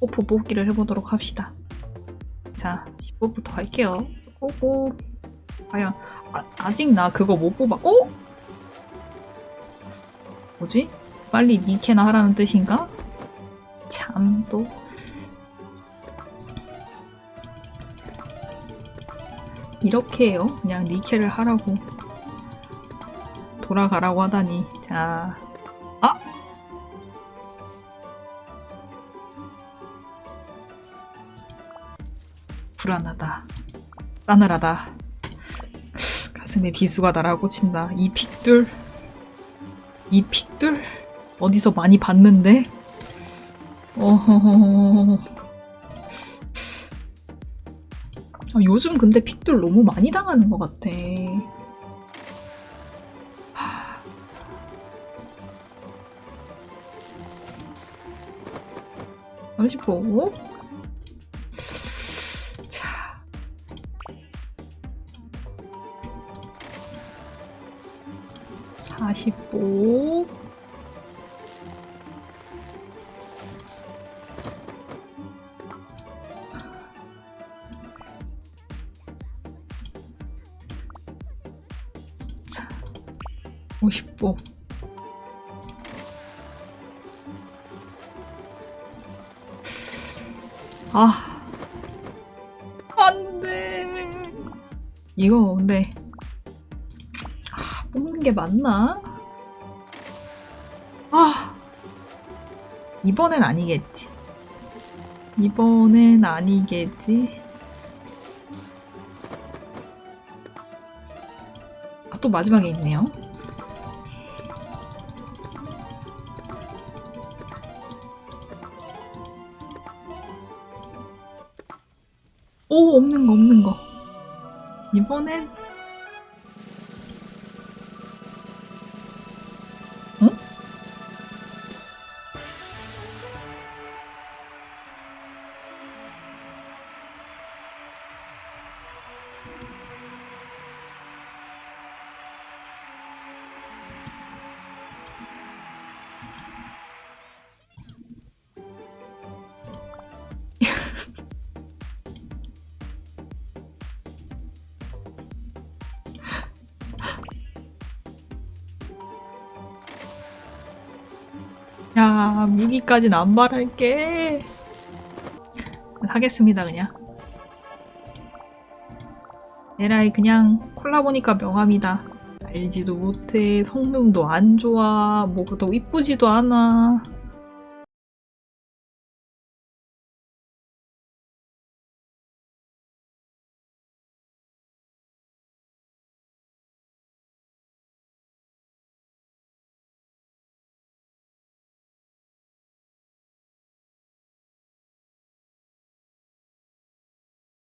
오프 뽑기를 해보도록 합시다. 자, 10뽑부터 갈게요. 오고 과연 아, 아직 나 그거 못 뽑아. 어? 뭐지? 빨리 니케나 하라는 뜻인가? 참 또. 이렇게 해요. 그냥 니케를 하라고. 돌아가라고 하다니. 자. 아! 불안하다. 싸늘하다. 가슴에 비수가 날아오고 친다. 이 픽들. 이 픽들? 어디서 많이 봤는데? 어허허허. 아, 요즘 근데 픽들 너무 많이 당하는 것 같아. 하... 30호? 45 자, 55 아, 안 돼. 이거 근데 뽑는 게 맞나? 아, 이번엔 아니겠지. 이번엔 아니겠지. 아, 또 마지막에 있네요. 오, 없는 거, 없는 거. 이번엔 야, 무기까진 안 말할게. 하겠습니다, 그냥. 에라이, 그냥 콜라 보니까 명함이다. 알지도 못해. 성능도 안 좋아. 뭐 그렇다고 이쁘지도 않아.